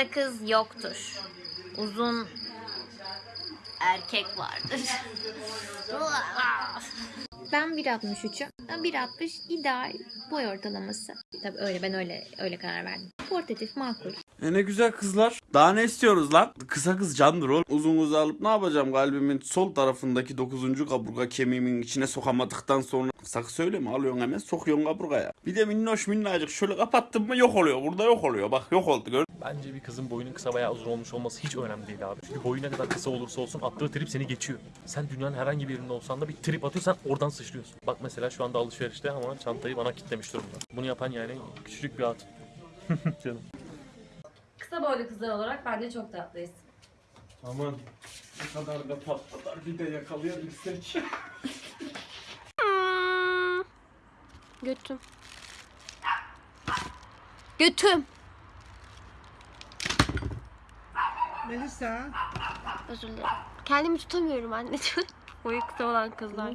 Kısa kız yoktur. Uzun erkek vardır. ben 1.63'üm. 1.60 ideal boy ortalaması. Tabii öyle ben öyle öyle karar verdim. Portatif makul. E ne güzel kızlar. Daha ne istiyoruz lan? Kısa kız candır oğlum. Uzun kızı alıp ne yapacağım kalbimin sol tarafındaki 9. kaburga kemiğimin içine sokamadıktan sonra. Kısa kız söyleme alıyorsun hemen sokuyorsun kaburgaya. Bir de minnoş minnacık şöyle kapattın mı yok oluyor. Burada yok oluyor. Bak yok oldu gör. Bence bir kızın boyunun kısa veya uzun olmuş olması hiç önemli değil abi. Çünkü boyu ne kadar kısa olursa olsun attığı trip seni geçiyor. Sen dünyanın herhangi bir yerinde olsan da bir trip atıyorsan oradan sıçrıyorsun. Bak mesela şu anda alışverişte ama çantayı bana kilitlemiş durumda. Bunu yapan yani küçücük bir at. Canım. Kısa boylu kızlar olarak bence çok tatlıyız. Aman ne kadar da tatlılar bir de yakalayabilsek. Götüm. Götüm. Melisa. Özür dilerim. Kendimi tutamıyorum anneciğim. Boyu kısa olan kızlar.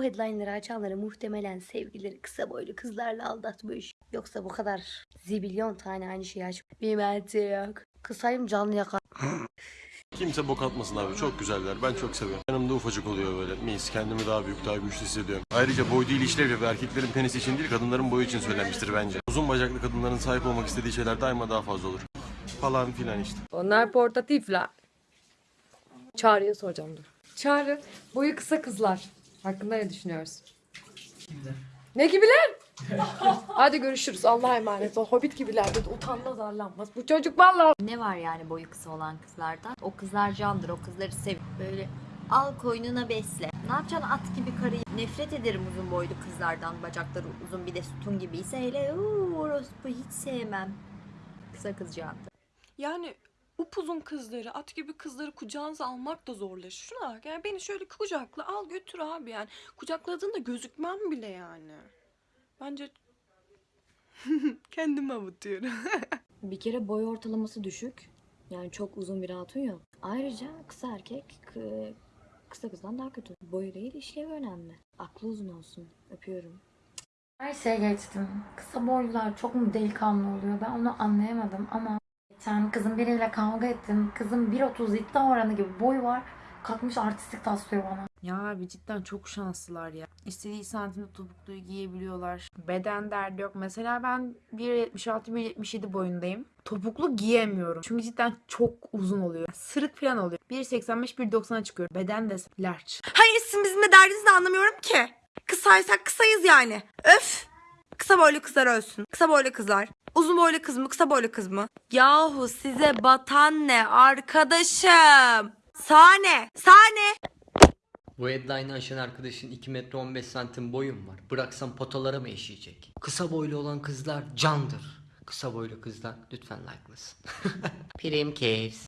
Bu headline'ları açanları muhtemelen sevgilileri kısa boylu kızlarla aldatmış. Yoksa bu kadar zibilyon tane aynı şeyi aç. Bir mente yok. Kısayım canlı yakar. Kimse bok atmasın abi. Çok güzeller. Ben çok seviyorum. Yanımda ufacık oluyor böyle. Mis. Kendimi daha büyük, daha güçlü hissediyorum. Ayrıca boy değil işlev yapıyor. Erkeklerin penisi için değil, kadınların boyu için söylenmiştir bence. Uzun bacaklı kadınların sahip olmak istediği şeyler daima daha fazla olur. Falan filan işte. Onlar portatifler. Çağrı'ya soracağım dur. Çağrı, boyu kısa kızlar. Hakkında ne düşünüyorsun? Ne gibiler? Hadi görüşürüz. Allah'a emanet ol. Hobbit gibiler dedi. Utanmaz arlanmaz. Bu çocuk vallahi. Ne var yani boyu kısa olan kızlardan? O kızlar candır, o kızları sev. Böyle al koynuna besle. Ne yapacaksın at gibi karıyı? Nefret ederim uzun boylu kızlardan. Bacakları uzun bir de sütun gibiyse hele uuu orospu hiç sevmem. Kısa kız candır. Yani upuzun kızları, at gibi kızları kucağınıza almak da zorlaşıyor. Şuna bak yani beni şöyle kucakla al götür abi yani. Kucakladığında gözükmem bile yani. Bence kendimi avutuyorum. Bir kere boy ortalaması düşük. Yani çok uzun bir hatun yok. Ayrıca kısa erkek kı- kısa kızdan daha kötü. Boyu değil işlevi önemli. Aklı uzun olsun. Öpüyorum. Her şeye geçtim. Kısa boylular çok mu delikanlı oluyor ben onu anlayamadım ama geçen kızın biriyle kavga ettim. Kızın 1.30 iddia oranı gibi boyu var. Kalkmış artistik taslıyor bana. Ya abi cidden çok şanslılar ya. İstediği santimde topukluyu giyebiliyorlar. Beden derdi yok. Mesela ben 1.76-1.77 boyundayım. Topuklu giyemiyorum. Çünkü cidden çok uzun oluyor. Sırık falan oluyor. 1.85-1.90'a çıkıyor. Beden de large. Hayır sizin bizimle derdinizi anlamıyorum ki. Kısaysak kısayız yani. Öf. Kısa boylu kızlar ölsün. Kısa boylu kızlar. Uzun boylu kız mı kısa boylu kız mı? Yahu size batan ne arkadaşım? Sahne. Sahne. Bu headline'ı aşan arkadaşın 2 metre 15 santim boyum var. Bıraksam potalara mı eşeyecek? Kısa boylu olan kızlar candır. Kısa boylu kızlar lütfen like'lasın. Prim caves.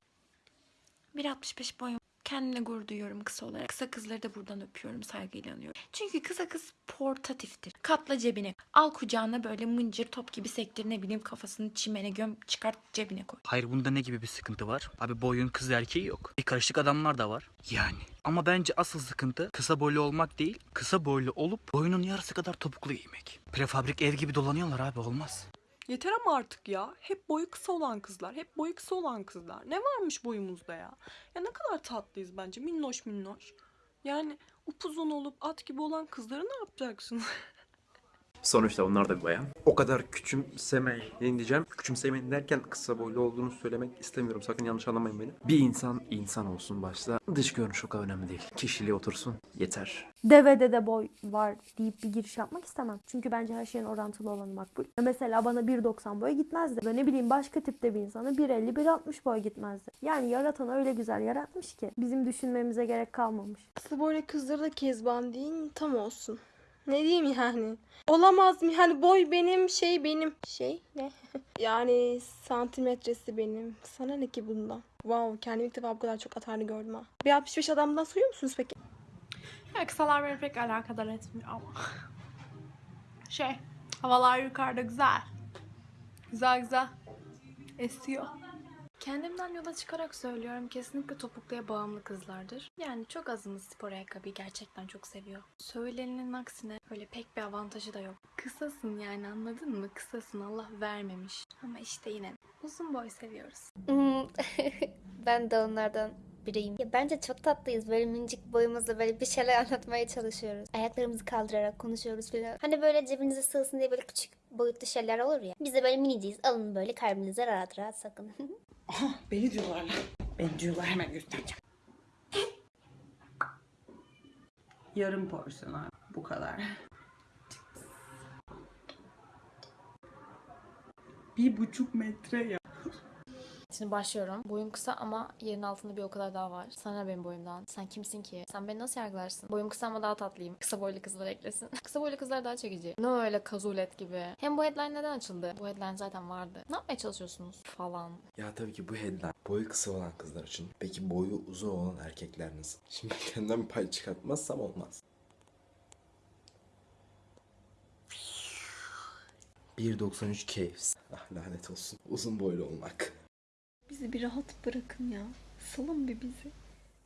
1.65 boyum. Kendimle gurur duyuyorum kısa olarak. Kısa kızları da buradan öpüyorum, saygıyla anıyorum. Çünkü kısa kız portatiftir. Katla cebine. Al kucağına böyle mıncır top gibi sektir ne bileyim kafasını çimene göm çıkart cebine koy. Hayır bunda ne gibi bir sıkıntı var? Abi boyun kız erkeği yok. Bir karışık adamlar da var. Yani. Ama bence asıl sıkıntı kısa boylu olmak değil, kısa boylu olup boyunun yarısı kadar topuklu giymek. Prefabrik ev gibi dolanıyorlar abi olmaz. Yeter ama artık ya. Hep boyu kısa olan kızlar. Hep boyu kısa olan kızlar. Ne varmış boyumuzda ya? Ya ne kadar tatlıyız bence. Minnoş minnoş. Yani upuzun olup at gibi olan kızları ne yapacaksın? Sonuçta onlar da bir bayan. O kadar küçümsemeyin diyeceğim. Küçümsemeyin derken kısa boylu olduğunu söylemek istemiyorum. Sakın yanlış anlamayın beni. Bir insan insan olsun başta. Dış görünüş o kadar önemli değil. Kişiliği otursun. Yeter. Devede de boy var deyip bir giriş yapmak istemem. Çünkü bence her şeyin orantılı olanı makbul. Mesela bana 1.90 boy gitmezdi. Ve ne bileyim başka tipte bir insana 1.50 1.60 boy gitmezdi. Yani yaratan öyle güzel yaratmış ki bizim düşünmemize gerek kalmamış. Kısa boylu kızları da kezban değil tam olsun. Ne diyeyim yani? Olamaz mı? Yani boy benim, şey benim. Şey ne? yani santimetresi benim. Sana ne ki bundan? Wow, kendimi ilk defa bu kadar çok atarlı gördüm ha. Bir 65 adamdan soruyor musunuz peki? Ya kısalar beni pek alakadar etmiyor ama. Şey, havalar yukarıda güzel. Güzel güzel. Esiyor. Kendimden yola çıkarak söylüyorum kesinlikle topukluya bağımlı kızlardır. Yani çok azımız spor ayakkabıyı gerçekten çok seviyor. Söylenenin aksine öyle pek bir avantajı da yok. Kısasın yani anladın mı? Kısasın Allah vermemiş. Ama işte yine uzun boy seviyoruz. Hmm, ben de onlardan biriyim. Ya bence çok tatlıyız. Böyle minicik boyumuzda böyle bir şeyler anlatmaya çalışıyoruz. Ayaklarımızı kaldırarak konuşuyoruz falan. Hani böyle cebinize sığsın diye böyle küçük boyutlu şeyler olur ya. Biz de böyle miniciyiz. Alın böyle kalbinize rahat rahat sakın. Beni diyorlar lan. Beni diyorlar hemen göstereceğim. Yarım porsiyon abi. Bu kadar. Bir buçuk metre ya. Şimdi başlıyorum. Boyum kısa ama yerin altında bir o kadar daha var. Sana benim boyumdan. Sen kimsin ki? Sen beni nasıl yargılarsın? Boyum kısa ama daha tatlıyım. Kısa boylu kızlar eklesin. kısa boylu kızlar daha çekici. Ne öyle kazulet gibi. Hem bu headline neden açıldı? Bu headline zaten vardı. Ne yapmaya çalışıyorsunuz? Falan. Ya tabii ki bu headline boyu kısa olan kızlar için. Peki boyu uzun olan erkekler nasıl? Şimdi kendimden pay çıkartmazsam olmaz. 1.93 caves. Ah lanet olsun. Uzun boylu olmak. Bizi bir rahat bırakın ya. Salın bir bizi.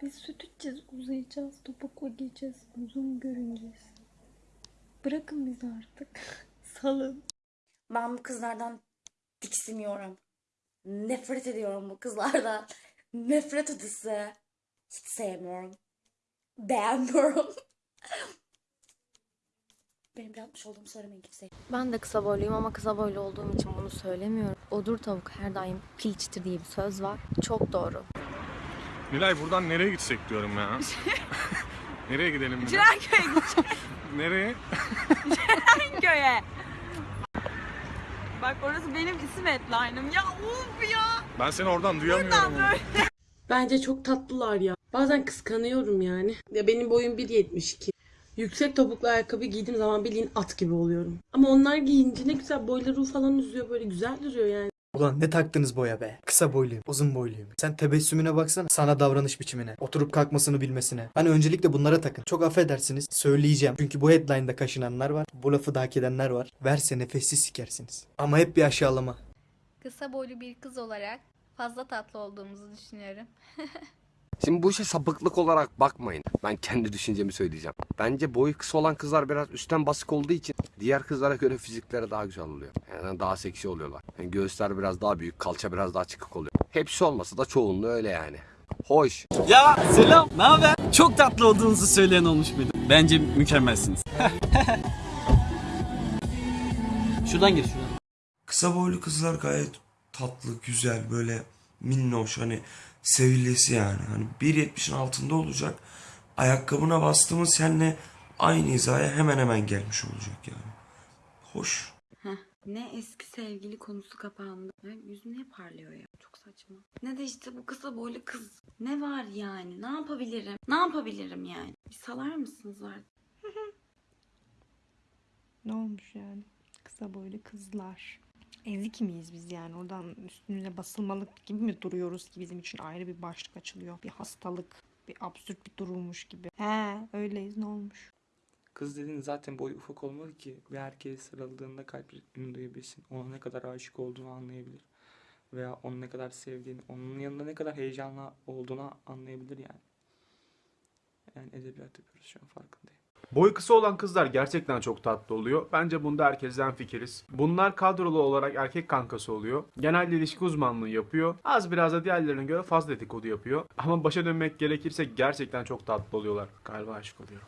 Biz süt içeceğiz, uzayacağız, topukla giyeceğiz, uzun görüneceğiz. Bırakın bizi artık. Salın. Ben bu kızlardan tiksiniyorum. Nefret ediyorum bu kızlardan. Nefret ötesi. Hiç sevmiyorum. Beğenmiyorum. Benim yapmış olduğumu söylemeyin kimseye. Ben de kısa boyluyum ama kısa boylu olduğum için bunu söylemiyorum. Odur tavuk her daim pilçtir diye bir söz var. Çok doğru. Nilay buradan nereye gitsek diyorum ya. nereye gidelim? bir de? Cirenköy'e gideceğiz. Nereye? Cirenköy'e. Bak orası benim isim headline'ım. Ya uf ya. Ben seni oradan duyamıyorum. Bence çok tatlılar ya. Bazen kıskanıyorum yani. Ya benim boyum 1.72. Yüksek topuklu ayakkabı giydiğim zaman bildiğin at gibi oluyorum. Ama onlar giyince ne güzel boyları falan uzuyor böyle güzel duruyor yani. Ulan ne taktınız boya be? Kısa boyluyum, uzun boyluyum. Sen tebessümüne baksana, sana davranış biçimine, oturup kalkmasını bilmesine. Hani öncelikle bunlara takın. Çok affedersiniz, söyleyeceğim. Çünkü bu headline'da kaşınanlar var, bu lafı da hak edenler var. Verse nefessiz sikersiniz. Ama hep bir aşağılama. Kısa boylu bir kız olarak fazla tatlı olduğumuzu düşünüyorum. Şimdi bu işe sapıklık olarak bakmayın. Ben kendi düşüncemi söyleyeceğim. Bence boyu kısa olan kızlar biraz üstten basık olduğu için diğer kızlara göre fizikleri daha güzel oluyor. Yani daha seksi oluyorlar. Yani göğüsler biraz daha büyük, kalça biraz daha çıkık oluyor. Hepsi olmasa da çoğunluğu öyle yani. Hoş. Ya selam, ne haber? Çok tatlı olduğunuzu söyleyen olmuş muydu? Bence mükemmelsiniz. şuradan gir şuradan. Kısa boylu kızlar gayet tatlı, güzel, böyle minnoş hani sevilesi yani. Hani 1.70'in altında olacak. Ayakkabına bastığımız seninle aynı hizaya hemen hemen gelmiş olacak yani. Hoş. Heh, ne eski sevgili konusu kapandı. Ya, yüzü niye parlıyor ya? Çok saçma. Ne de işte bu kısa boylu kız. Ne var yani? Ne yapabilirim? Ne yapabilirim yani? Bir salar mısınız artık? Ne olmuş yani? Kısa boylu kızlar. Ezik miyiz biz yani? Oradan üstümüze basılmalık gibi mi duruyoruz ki bizim için ayrı bir başlık açılıyor? Bir hastalık, bir absürt bir durummuş gibi. He, öyleyiz ne olmuş? Kız dediğin zaten boyu ufak olmalı ki bir erkeğe sarıldığında kalp ritmini duyabilsin. Ona ne kadar aşık olduğunu anlayabilir. Veya onu ne kadar sevdiğini, onun yanında ne kadar heyecanlı olduğunu anlayabilir yani. Yani edebiyat yapıyoruz şu an farkındayım. Boyu kısa olan kızlar gerçekten çok tatlı oluyor. Bence bunda herkesten fikiriz. Bunlar kadrolu olarak erkek kankası oluyor. Genelde ilişki uzmanlığı yapıyor. Az biraz da diğerlerine göre fazla dedikodu yapıyor. Ama başa dönmek gerekirse gerçekten çok tatlı oluyorlar. Galiba aşık oluyorum.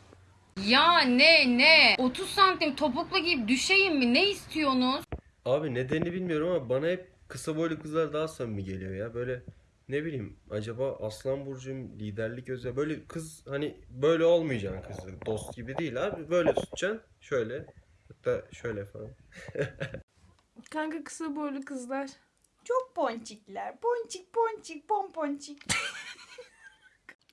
Ya ne ne? 30 santim topuklu giyip düşeyim mi? Ne istiyorsunuz? Abi nedenini bilmiyorum ama bana hep kısa boylu kızlar daha samimi geliyor ya. Böyle ne bileyim acaba Aslan Burcu'm liderlik özel böyle kız hani böyle olmayacaksın kız dost gibi değil abi böyle tutacaksın şöyle hatta şöyle falan. Kanka kısa boylu kızlar. Çok ponçikler. Ponçik ponçik pomponçik.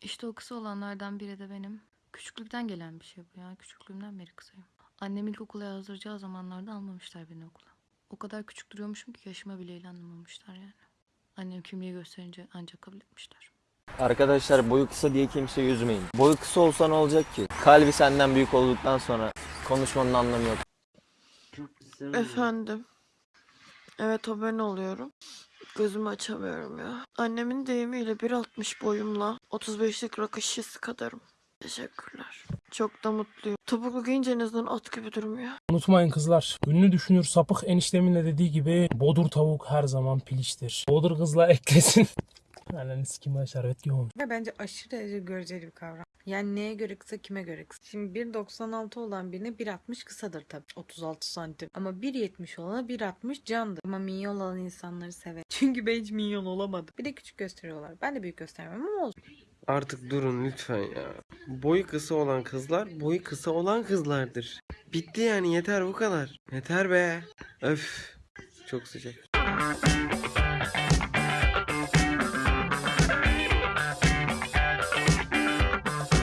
İşte o kısa olanlardan biri de benim. Küçüklükten gelen bir şey bu ya. Küçüklüğümden beri kısayım. Annem ilkokula yazdıracağı zamanlarda almamışlar beni okula. O kadar küçük duruyormuşum ki yaşıma bile ilanlamamışlar yani. Annem kimliği gösterince ancak kabul etmişler. Arkadaşlar boyu kısa diye kimse yüzmeyin. Boyu kısa olsa ne olacak ki? Kalbi senden büyük olduktan sonra konuşmanın anlamı yok. Efendim. Evet haberin oluyorum. Gözümü açamıyorum ya. Annemin deyimiyle 1.60 boyumla 35'lik rakı şişesi kadarım. Teşekkürler. Çok da mutluyum. Topuklu giyince en azından at gibi durmuyor. Unutmayın kızlar. Ünlü düşünür sapık eniştemin de dediği gibi bodur tavuk her zaman piliçtir. Bodur kızla eklesin. Ananı sikime şerbet gibi olmuş. Ve bence aşırı derece göreceli bir kavram. Yani neye göre kısa kime göre kısa. Şimdi 1.96 olan birine 1.60 kısadır tabii. 36 santim. Ama 1.70 olana 1.60 candır. Ama minyon olan insanları sever. Çünkü ben hiç minyon olamadım. Bir de küçük gösteriyorlar. Ben de büyük göstermem ama olsun. Artık durun lütfen ya. Boyu kısa olan kızlar boyu kısa olan kızlardır. Bitti yani yeter bu kadar. Yeter be. Öf. Çok sıcak.